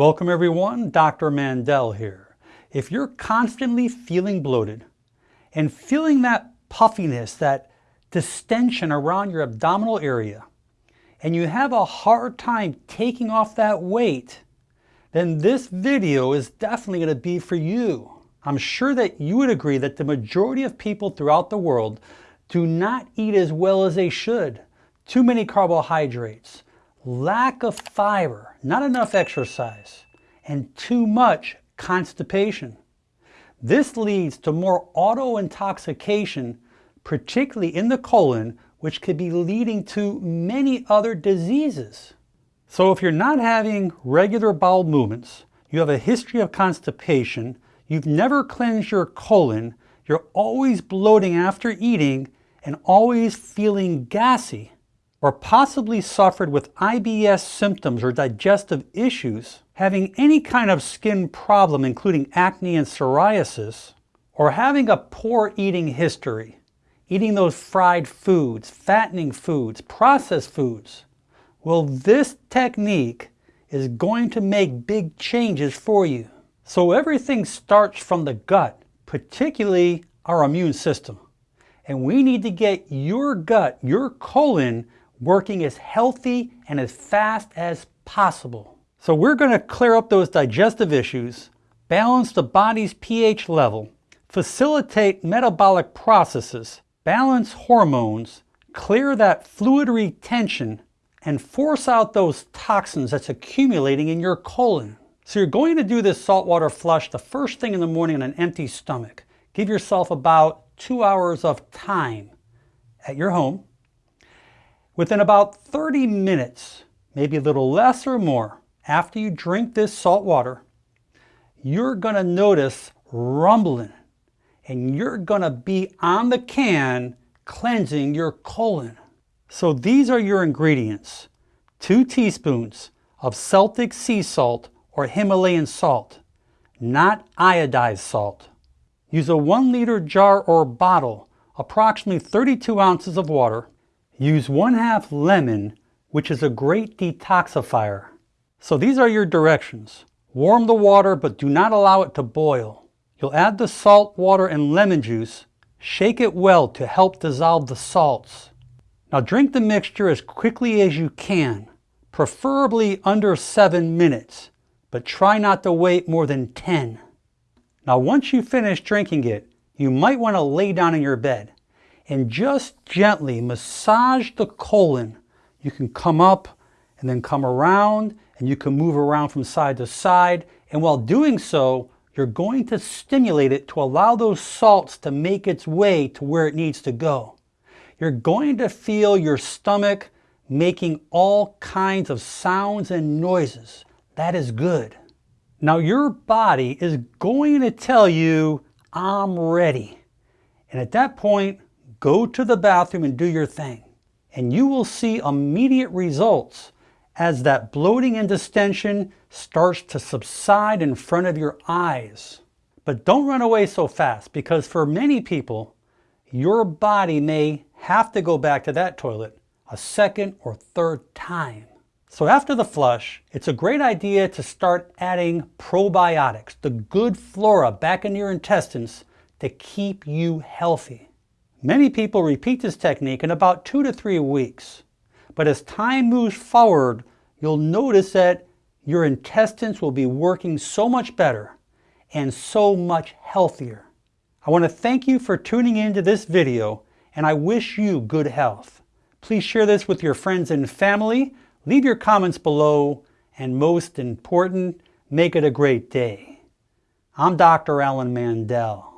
Welcome everyone, Dr. Mandell here. If you're constantly feeling bloated and feeling that puffiness, that distension around your abdominal area, and you have a hard time taking off that weight, then this video is definitely going to be for you. I'm sure that you would agree that the majority of people throughout the world do not eat as well as they should. Too many carbohydrates, lack of fiber, not enough exercise, and too much constipation. This leads to more auto-intoxication, particularly in the colon, which could be leading to many other diseases. So if you're not having regular bowel movements, you have a history of constipation, you've never cleansed your colon, you're always bloating after eating, and always feeling gassy, or possibly suffered with IBS symptoms or digestive issues, having any kind of skin problem including acne and psoriasis, or having a poor eating history, eating those fried foods, fattening foods, processed foods, well this technique is going to make big changes for you. So everything starts from the gut, particularly our immune system. And we need to get your gut, your colon, working as healthy and as fast as possible. So we're going to clear up those digestive issues, balance the body's pH level, facilitate metabolic processes, balance hormones, clear that fluid retention, and force out those toxins that's accumulating in your colon. So you're going to do this saltwater flush the first thing in the morning on an empty stomach. Give yourself about two hours of time at your home Within about 30 minutes, maybe a little less or more, after you drink this salt water, you're going to notice rumbling and you're going to be on the can cleansing your colon. So these are your ingredients. Two teaspoons of Celtic sea salt or Himalayan salt, not iodized salt. Use a one liter jar or bottle, approximately 32 ounces of water, Use one half lemon, which is a great detoxifier. So these are your directions. Warm the water, but do not allow it to boil. You'll add the salt water and lemon juice. Shake it well to help dissolve the salts. Now drink the mixture as quickly as you can, preferably under 7 minutes, but try not to wait more than 10. Now once you finish drinking it, you might want to lay down in your bed and just gently massage the colon. You can come up and then come around and you can move around from side to side. And while doing so, you're going to stimulate it to allow those salts to make its way to where it needs to go. You're going to feel your stomach making all kinds of sounds and noises. That is good. Now your body is going to tell you, I'm ready. And at that point, Go to the bathroom and do your thing. And you will see immediate results as that bloating and distension starts to subside in front of your eyes. But don't run away so fast because for many people, your body may have to go back to that toilet a second or third time. So after the flush, it's a great idea to start adding probiotics, the good flora back in your intestines to keep you healthy. Many people repeat this technique in about two to three weeks. But as time moves forward, you'll notice that your intestines will be working so much better and so much healthier. I want to thank you for tuning into this video and I wish you good health. Please share this with your friends and family, leave your comments below, and most important, make it a great day. I'm Dr. Alan Mandell.